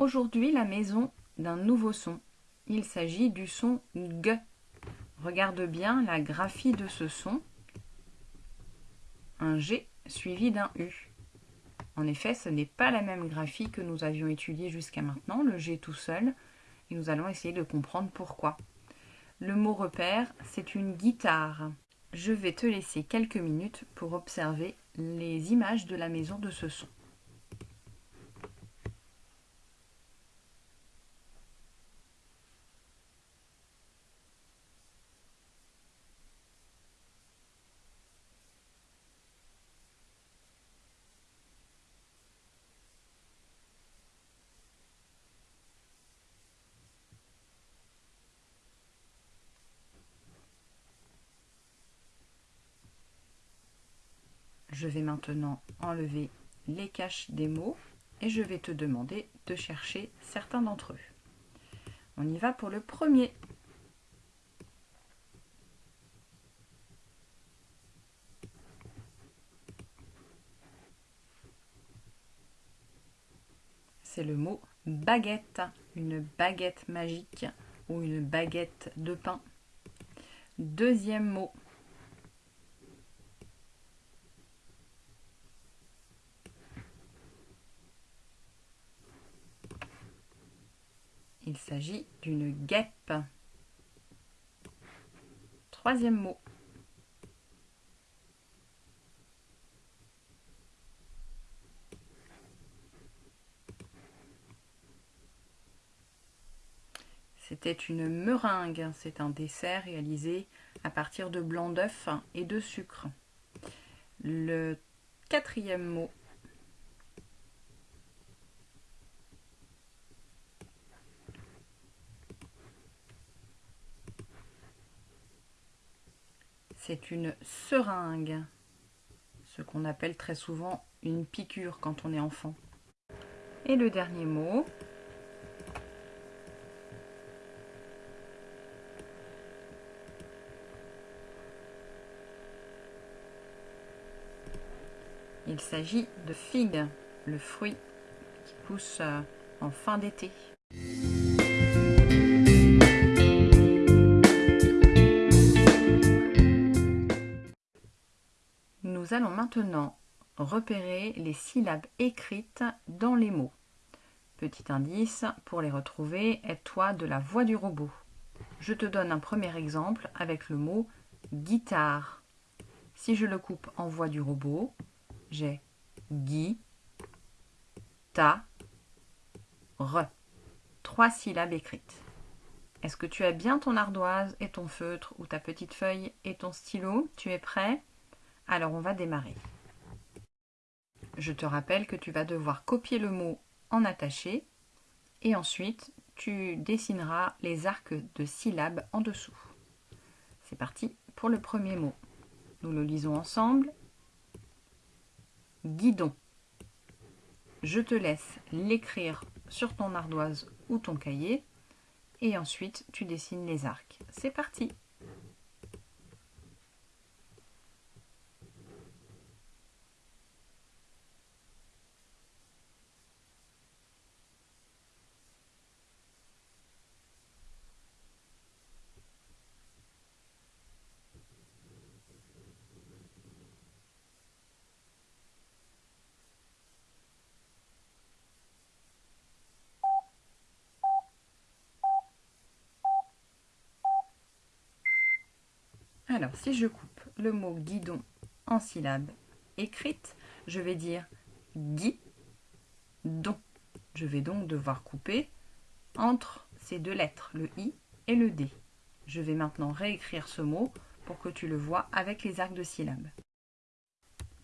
aujourd'hui la maison d'un nouveau son. Il s'agit du son G. Regarde bien la graphie de ce son. Un G suivi d'un U. En effet, ce n'est pas la même graphie que nous avions étudiée jusqu'à maintenant, le G tout seul, et nous allons essayer de comprendre pourquoi. Le mot repère, c'est une guitare. Je vais te laisser quelques minutes pour observer les images de la maison de ce son. Je vais maintenant enlever les caches des mots et je vais te demander de chercher certains d'entre eux. On y va pour le premier. C'est le mot baguette, une baguette magique ou une baguette de pain. Deuxième mot, Il s'agit d'une guêpe. Troisième mot. C'était une meringue. C'est un dessert réalisé à partir de blanc d'œuf et de sucre. Le quatrième mot c'est une seringue, ce qu'on appelle très souvent une piqûre quand on est enfant. Et le dernier mot, il s'agit de figue, le fruit qui pousse euh, en fin d'été. Nous allons maintenant repérer les syllabes écrites dans les mots. Petit indice, pour les retrouver, aide-toi de la voix du robot. Je te donne un premier exemple avec le mot guitare. Si je le coupe en voix du robot, j'ai gui, ta, re. Trois syllabes écrites. Est-ce que tu as bien ton ardoise et ton feutre ou ta petite feuille et ton stylo? Tu es prêt? Alors on va démarrer. Je te rappelle que tu vas devoir copier le mot en attaché et ensuite tu dessineras les arcs de syllabes en dessous. C'est parti pour le premier mot. Nous le lisons ensemble. Guidon. Je te laisse l'écrire sur ton ardoise ou ton cahier et ensuite tu dessines les arcs. C'est parti Alors, si je coupe le mot guidon en syllabes écrites, je vais dire gui, don. Je vais donc devoir couper entre ces deux lettres, le i et le d. Je vais maintenant réécrire ce mot pour que tu le vois avec les arcs de syllabes.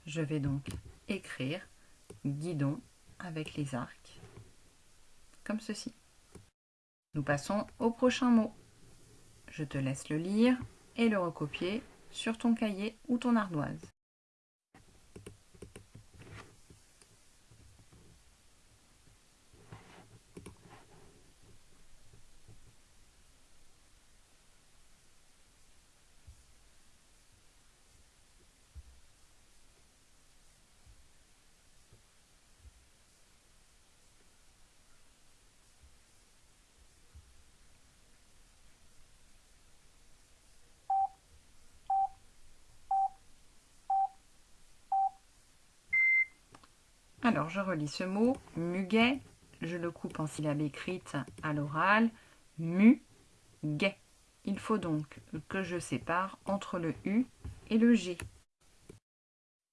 Je vais donc écrire guidon avec les arcs, comme ceci. Nous passons au prochain mot. Je te laisse le lire et le recopier sur ton cahier ou ton ardoise. Alors, je relis ce mot, muguet. Je le coupe en syllabes écrites à l'oral. Mu, guet. Il faut donc que je sépare entre le U et le G.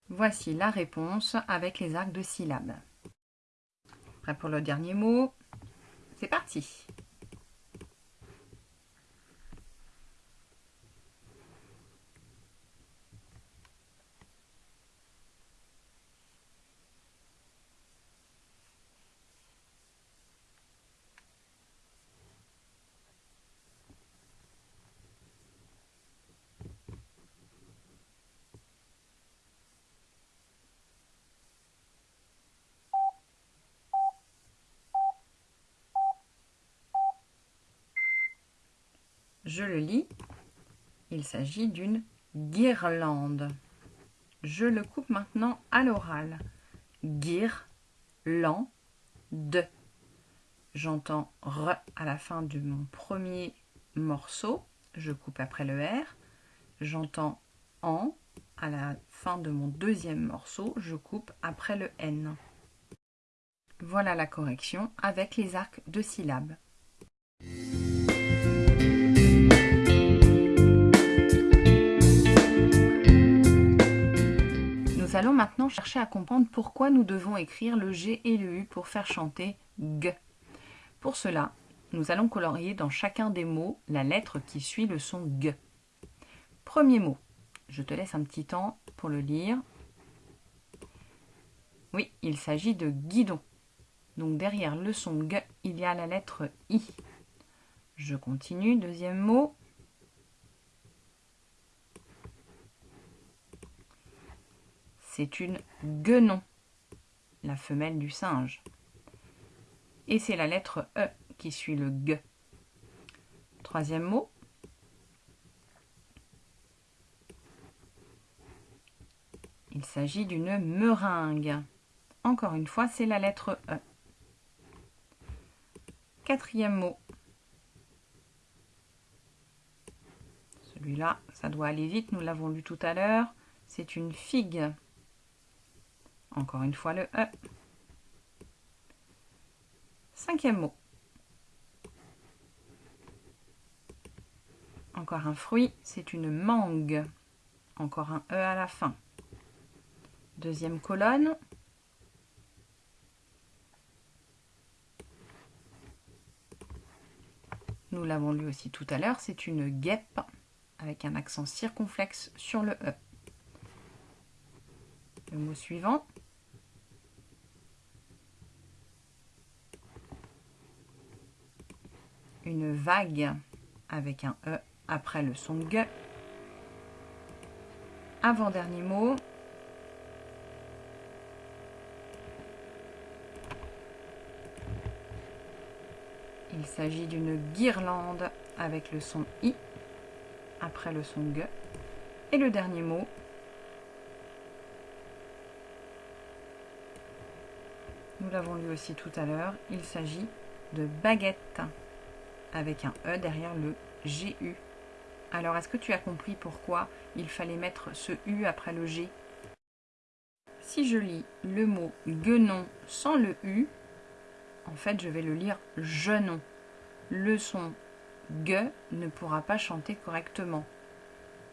Voici la réponse avec les arcs de syllabes. Prêt pour le dernier mot C'est parti Je le lis. Il s'agit d'une guirlande. Je le coupe maintenant à l'oral. Guir, lan, de. J'entends R à la fin de mon premier morceau. Je coupe après le R. J'entends en à la fin de mon deuxième morceau. Je coupe après le N. Voilà la correction avec les arcs de syllabes. Nous allons maintenant chercher à comprendre pourquoi nous devons écrire le G et le U pour faire chanter G. Pour cela, nous allons colorier dans chacun des mots la lettre qui suit le son G. Premier mot. Je te laisse un petit temps pour le lire. Oui, il s'agit de guidon. Donc derrière le son G, il y a la lettre I. Je continue. Deuxième mot. C'est une guenon, la femelle du singe. Et c'est la lettre E qui suit le G. Troisième mot. Il s'agit d'une meringue. Encore une fois, c'est la lettre E. Quatrième mot. Celui-là, ça doit aller vite, nous l'avons lu tout à l'heure. C'est une figue. Encore une fois le E. Cinquième mot. Encore un fruit, c'est une mangue. Encore un E à la fin. Deuxième colonne. Nous l'avons lu aussi tout à l'heure, c'est une guêpe avec un accent circonflexe sur le E. Le mot suivant. Une vague avec un E après le son G. Avant-dernier mot. Il s'agit d'une guirlande avec le son I après le son G. Et le dernier mot. Nous l'avons lu aussi tout à l'heure. Il s'agit de baguette avec un E derrière le GU. Alors, est-ce que tu as compris pourquoi il fallait mettre ce U après le G? Si je lis le mot guenon sans le U, en fait, je vais le lire genon. Le son G ne pourra pas chanter correctement,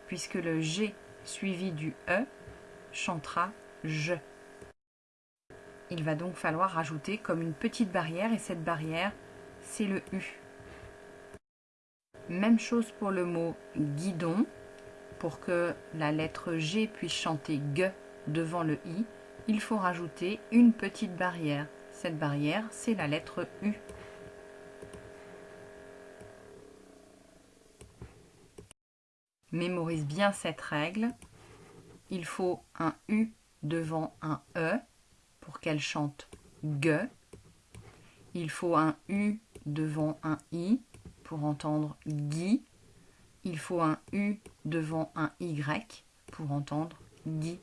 puisque le G suivi du E chantera je. Il va donc falloir rajouter comme une petite barrière, et cette barrière, c'est le U. Même chose pour le mot guidon. Pour que la lettre G puisse chanter G devant le I, il faut rajouter une petite barrière. Cette barrière, c'est la lettre U. Mémorise bien cette règle. Il faut un U devant un E pour qu'elle chante G. Il faut un U devant un I pour entendre Guy. Il faut un U devant un Y pour entendre Guy.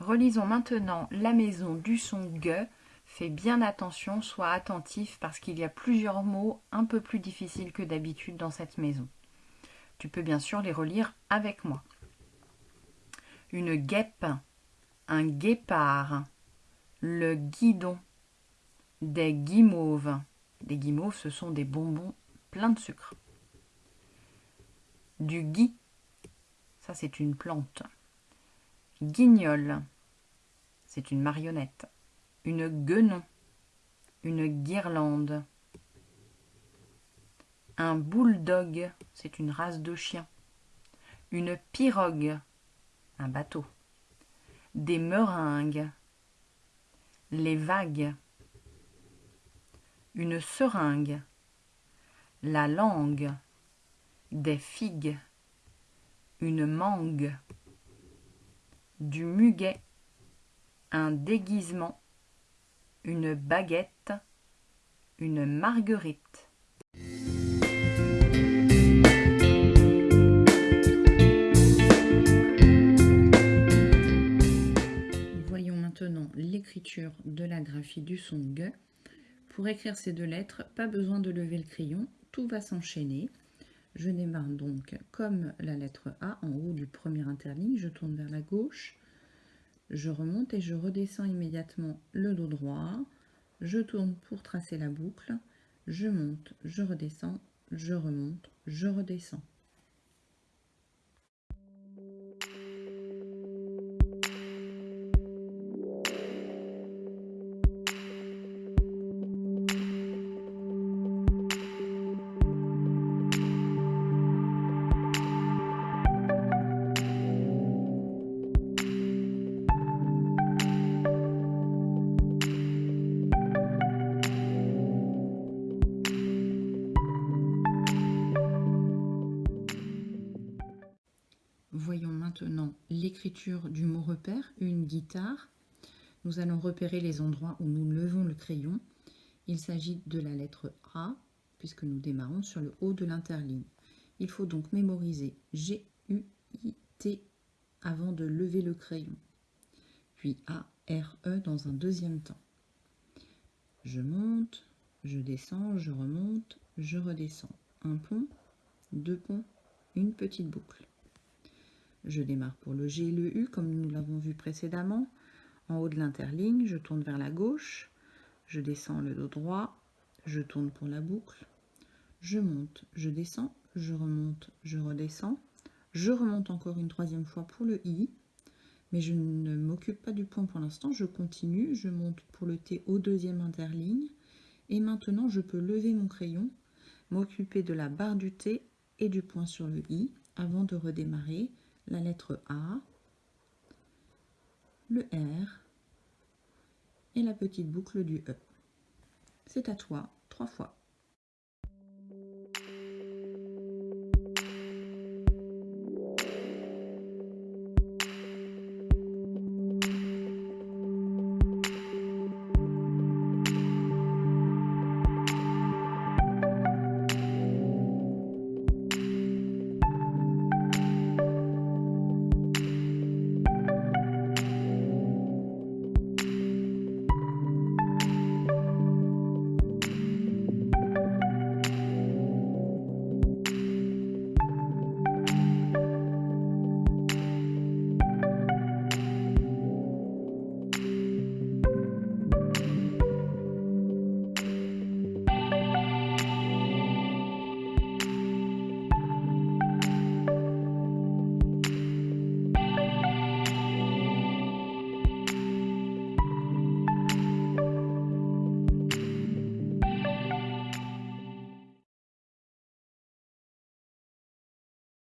Relisons maintenant la maison du son G. Fais bien attention, sois attentif parce qu'il y a plusieurs mots un peu plus difficiles que d'habitude dans cette maison. Tu peux bien sûr les relire avec moi. Une guêpe, un guépard, le guidon, des guimauves. Des guimauves, ce sont des bonbons pleins de sucre. Du gui, ça c'est une plante. Guignol, c'est une marionnette. Une guenon, une guirlande. Un bulldog, c'est une race de chien. Une pirogue, un bateau. Des meringues. Les vagues. Une seringue. La langue. Des figues. Une mangue. Du muguet. Un déguisement. Une baguette. Une marguerite. De la graphie du son G. Pour écrire ces deux lettres, pas besoin de lever le crayon, tout va s'enchaîner. Je démarre donc comme la lettre A en haut du premier interligne, je tourne vers la gauche, je remonte et je redescends immédiatement le dos droit, je tourne pour tracer la boucle, je monte, je redescends, je remonte, je redescends. L'écriture du mot repère, une guitare. Nous allons repérer les endroits où nous levons le crayon. Il s'agit de la lettre A, puisque nous démarrons sur le haut de l'interligne. Il faut donc mémoriser G, U, I, T avant de lever le crayon. Puis A, R, E dans un deuxième temps. Je monte, je descends, je remonte, je redescends. Un pont, deux ponts, une petite boucle. Je démarre pour le G et le U comme nous l'avons vu précédemment. En haut de l'interligne, je tourne vers la gauche, je descends le dos droit, je tourne pour la boucle, je monte, je descends, je remonte, je redescends, je remonte encore une troisième fois pour le I, mais je ne m'occupe pas du point pour l'instant, je continue, je monte pour le T au deuxième interligne, et maintenant je peux lever mon crayon, m'occuper de la barre du T et du point sur le I, avant de redémarrer la lettre A, le R et la petite boucle du E. C'est à toi, trois fois.